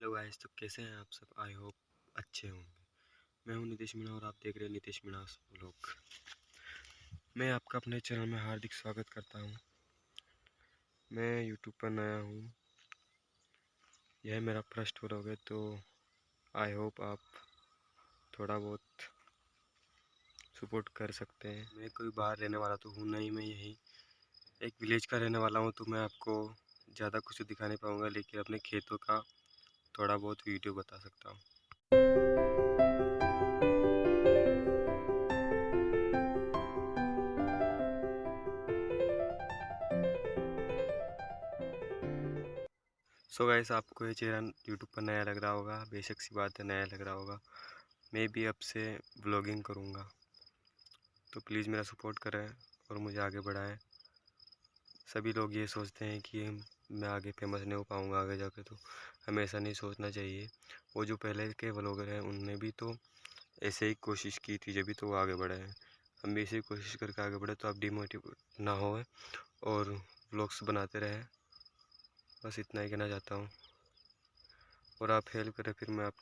Hello guys तो कैसे हैं आप सब? आई होप अच्छे होंगे। मैं हूँ नीतीश मीणा और आप देख रहे हैं नीतीश मीणा लोग मैं आपका अपने चैनल में हार्दिक स्वागत करता हूँ। मैं यूट्यूब पर नया हूँ। यह मेरा फ़र्स्ट व्लॉग है तो आई होप आप थोड़ा बहुत सपोर्ट कर सकते हैं। मैं कोई बाहर रहने वाला तो हूँ नहीं, मैं यहीं एक विलेज का रहने वाला हूँ तो मैं आपको ज़्यादा कुछ दिखा नहीं पाऊँगा, लेकिन अपने खेतों का थोड़ा बहुत वीडियो बता सकता हूँ। सो so गाइस आपको ये चेहरा यूट्यूब पर नया लग रहा होगा। बेशक सी बात है, नया लग रहा होगा। मैं भी अब से ब्लॉगिंग करूँगा। तो प्लीज़ मेरा सपोर्ट करें और मुझे आगे बढ़ाएँ। सभी लोग ये सोचते हैं कि मैं आगे फ़ेमस नहीं हो पाऊँगा आगे जाके तो हमें ऐसा नहीं सोचना चाहिए। वो जो पहले के ब्लॉगर हैं, उनने भी तो ऐसे ही कोशिश की थी जब भी तो वो आगे बढ़े हैं। हम भी ऐसे कोशिश करके आगे बढ़े तो आप डिमोटिवेट ना हो और ब्लॉग्स बनाते रहें। बस इतना ही कहना चाहता हूँ। और आप हेल्प करें, फिर मैं आप